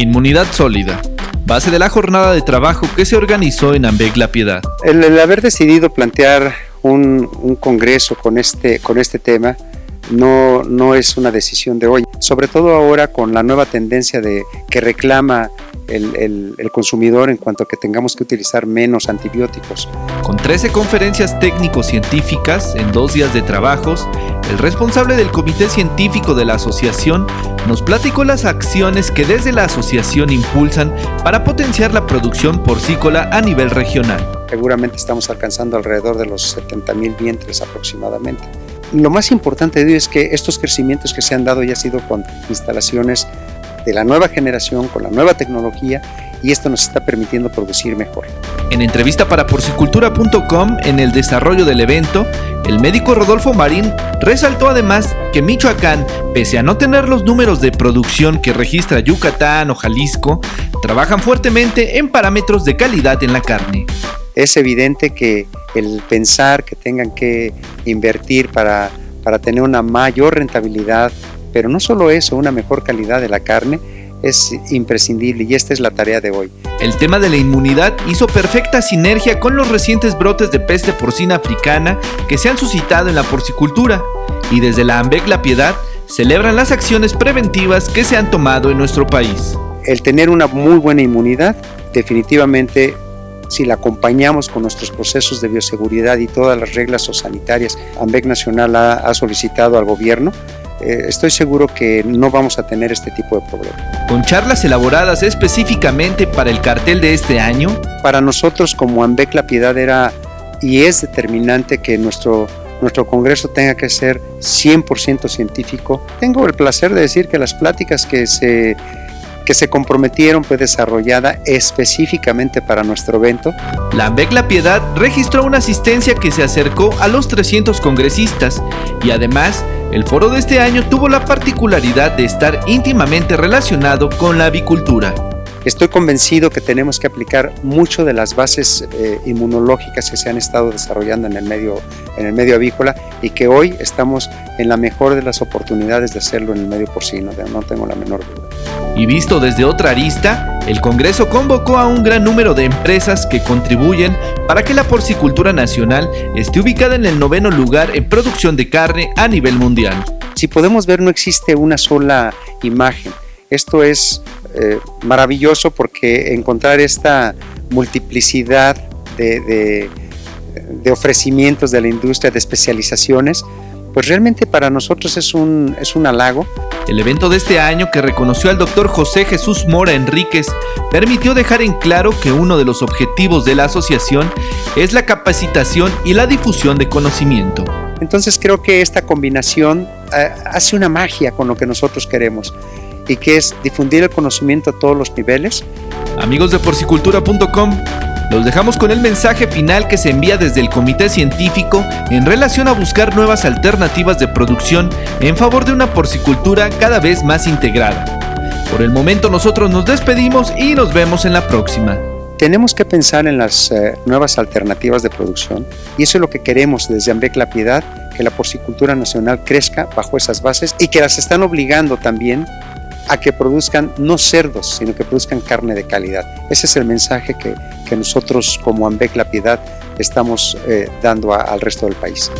Inmunidad sólida, base de la jornada de trabajo que se organizó en Ambeg La Piedad. El, haber decidido plantear un, congreso con este, con este tema no, no es una decisión de hoy, sobre todo ahora con la nueva tendencia de que reclama el, consumidor en cuanto a que tengamos que utilizar menos antibióticos. Con 13 conferencias técnico-científicas en dos días de trabajos, el responsable del comité científico de la asociación nos platicó las acciones que desde la asociación impulsan para potenciar la producción porcícola a nivel regional. Seguramente estamos alcanzando alrededor de los 70 mil vientres aproximadamente. Lo más importante de ello es que estos crecimientos que se han dado ya han sido con instalaciones de la nueva generación, con la nueva tecnología y esto nos está permitiendo producir mejor. En entrevista para porcicultura.com, en el desarrollo del evento, el médico Rodolfo Marín resaltó además que Michoacán, pese a no tener los números de producción que registra Yucatán o Jalisco, trabajan fuertemente en parámetros de calidad en la carne. Es evidente que el pensar que tengan que invertir para, para tener una mayor rentabilidad pero no solo eso, una mejor calidad de la carne es imprescindible y esta es la tarea de hoy. El tema de la inmunidad hizo perfecta sinergia con los recientes brotes de peste porcina africana que se han suscitado en la porcicultura y desde la AMBEC La Piedad celebran las acciones preventivas que se han tomado en nuestro país. El tener una muy buena inmunidad definitivamente si la acompañamos con nuestros procesos de bioseguridad y todas las reglas sanitarias, AMBEC Nacional ha solicitado al gobierno eh, estoy seguro que no vamos a tener este tipo de problemas. Con charlas elaboradas específicamente para el cartel de este año. Para nosotros como AMBEC La Piedad era y es determinante que nuestro, nuestro congreso tenga que ser 100% científico. Tengo el placer de decir que las pláticas que se que se comprometieron fue desarrollada específicamente para nuestro evento. La AMBEC La Piedad registró una asistencia que se acercó a los 300 congresistas y además el foro de este año tuvo la particularidad de estar íntimamente relacionado con la avicultura. Estoy convencido que tenemos que aplicar mucho de las bases eh, inmunológicas que se han estado desarrollando en el, medio, en el medio avícola y que hoy estamos en la mejor de las oportunidades de hacerlo en el medio porcino, no tengo la menor duda. Y visto desde otra arista, el Congreso convocó a un gran número de empresas que contribuyen para que la porcicultura nacional esté ubicada en el noveno lugar en producción de carne a nivel mundial. Si podemos ver, no existe una sola imagen. Esto es eh, maravilloso porque encontrar esta multiplicidad de, ofrecimientos de la industria, de especializaciones, pues realmente para nosotros es un, es un halago. El evento de este año que reconoció al doctor José Jesús Mora Enríquez permitió dejar en claro que uno de los objetivos de la asociación es la capacitación y la difusión de conocimiento. Entonces creo que esta combinación eh, hace una magia con lo que nosotros queremos y que es difundir el conocimiento a todos los niveles. Amigos de porcicultura.com, los dejamos con el mensaje final que se envía desde el comité científico en relación a buscar nuevas alternativas de producción en favor de una porcicultura cada vez más integrada. Por el momento nosotros nos despedimos y nos vemos en la próxima. Tenemos que pensar en las eh, nuevas alternativas de producción y eso es lo que queremos desde Ambec La Piedad, que la porcicultura nacional crezca bajo esas bases y que las están obligando también a que produzcan no cerdos, sino que produzcan carne de calidad. Ese es el mensaje que, nosotros como Ambec La Piedad estamos eh, dando al resto del país.